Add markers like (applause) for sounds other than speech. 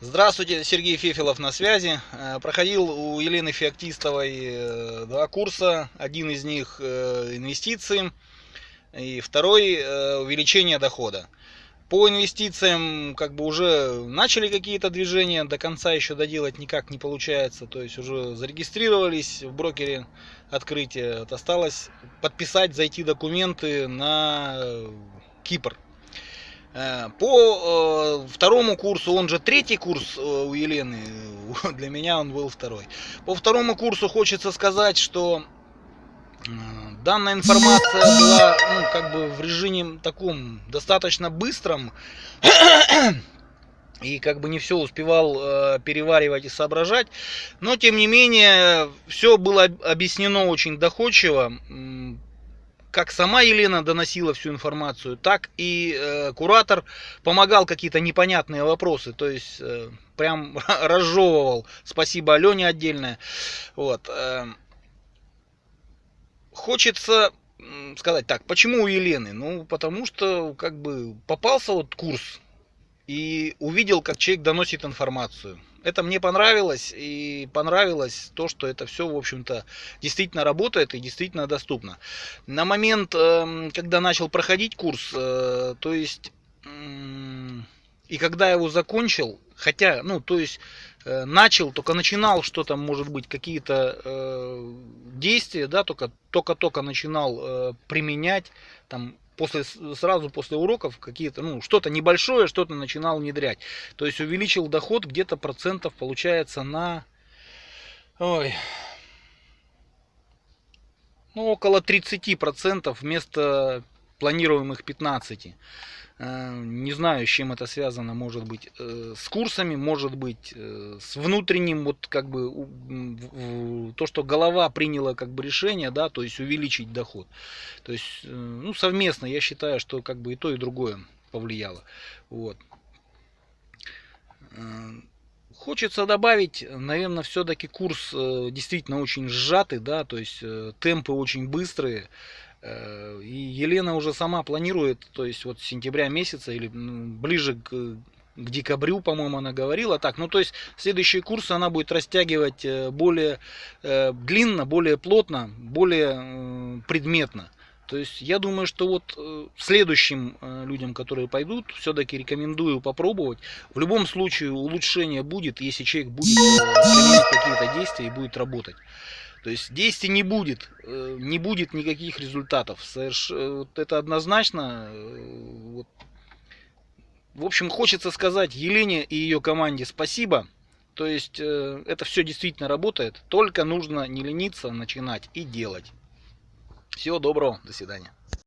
Здравствуйте, Сергей Фефилов на связи. Э, проходил у Елены Феоктистовой э, два курса. Один из них э, инвестиции и второй увеличение дохода. По инвестициям как бы уже начали какие-то движения, до конца еще доделать никак не получается. То есть уже зарегистрировались в брокере открытие. Осталось подписать, зайти документы на Кипр. Э, по э, второму курсу, он же третий курс э, у Елены, (laughs) для меня он был второй. По второму курсу хочется сказать, что данная информация была ну, как бы в режиме таком достаточно быстром. (clears throat) И как бы не все успевал э, переваривать и соображать. Но тем не менее, все было объяснено очень доходчиво как сама Елена доносила всю информацию, так и э, куратор помогал какие-то непонятные вопросы, то есть э, прям (laughs) разжевывал. Спасибо Алене отдельное. Вот. Э, хочется сказать так, почему у Елены? Ну, потому что как бы попался вот курс и увидел, как человек доносит информацию это мне понравилось, и понравилось то, что это все, в общем-то, действительно работает и действительно доступно. На момент, эм, когда начал проходить курс, э, то есть, и когда его закончил, хотя, ну, то есть, э, начал, только начинал что-то, может быть, какие-то э, действия, да, только только-только начинал применять, там, после, сразу после уроков какие-то, ну, что-то небольшое, что-то начинал внедрять. То есть увеличил доход где-то процентов получается на, ой, ну, около 30 процентов вместо планируемых 15. Э, не знаю, с чем это связано, может быть, э, с курсами, может быть, э, с внутренним, вот как бы, то, что голова приняла как бы решение, да, то есть увеличить доход. То есть, ну, совместно, я считаю, что как бы и то, и другое повлияло. Вот. Хочется добавить, наверное, все-таки курс действительно очень сжатый, да, то есть темпы очень быстрые. Э, и Елена уже сама планирует, то есть вот с сентября месяца или ближе к, к декабрю, по-моему, она говорила так. Ну, то есть следующие курсы она будет растягивать э, более э, длинно, более плотно, более предметно. То есть я думаю, что вот следующим людям, которые пойдут, все-таки рекомендую попробовать. В любом случае улучшение будет, если человек будет применять какие-то действия и будет работать. То есть действий не будет, э, не будет никаких результатов. Соверш... Э, это однозначно. Э. В общем, хочется сказать Елене и ее команде спасибо. То есть это все действительно работает. Только нужно не лениться, начинать и делать. Всего доброго, до свидания.